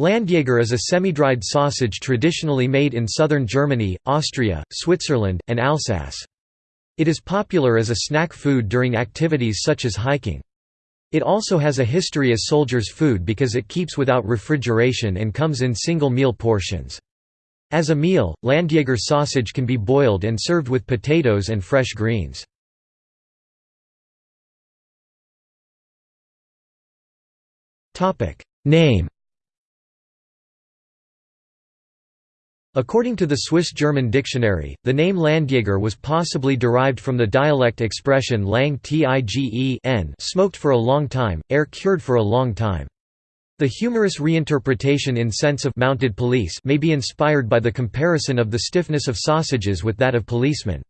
Landjaeger is a semi-dried sausage traditionally made in southern Germany, Austria, Switzerland, and Alsace. It is popular as a snack food during activities such as hiking. It also has a history as soldiers' food because it keeps without refrigeration and comes in single meal portions. As a meal, Landjäger sausage can be boiled and served with potatoes and fresh greens. Name According to the Swiss-German dictionary, the name Landjäger was possibly derived from the dialect expression lang tige n smoked for a long time, air cured for a long time. The humorous reinterpretation in sense of mounted police may be inspired by the comparison of the stiffness of sausages with that of policemen.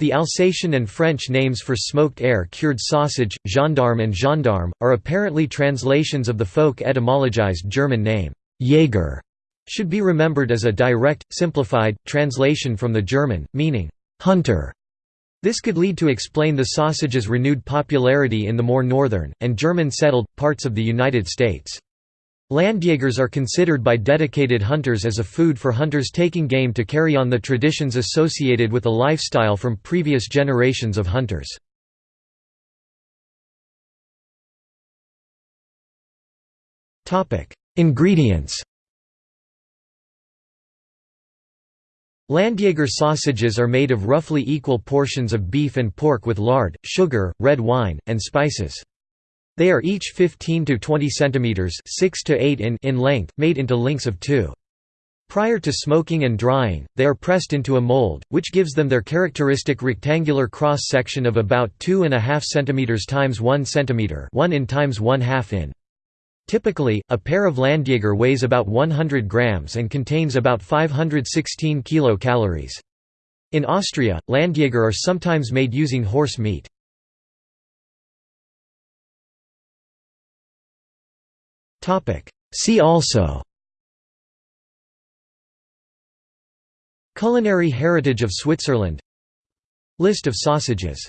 The Alsatian and French names for smoked air-cured sausage, gendarme and gendarme, are apparently translations of the folk etymologized German name, Jäger, should be remembered as a direct, simplified, translation from the German, meaning, hunter. This could lead to explain the sausage's renewed popularity in the more northern, and German-settled, parts of the United States. Landjägers are considered by dedicated hunters as a food for hunters taking game to carry on the traditions associated with a lifestyle from previous generations of hunters. Ingredients Landjaeger sausages are made of roughly equal portions of beef and pork with lard, sugar, red wine, and spices. They are each 15 to 20 centimeters, 6 to 8 in in length, made into links of 2. Prior to smoking and drying, they are pressed into a mold, which gives them their characteristic rectangular cross-section of about 2.5 cm times 1 cm 1 in times 1 2 in. Typically, a pair of Landjaeger weighs about 100 grams and contains about 516 kilocalories. In Austria, Landjaeger are sometimes made using horse meat. See also Culinary heritage of Switzerland List of sausages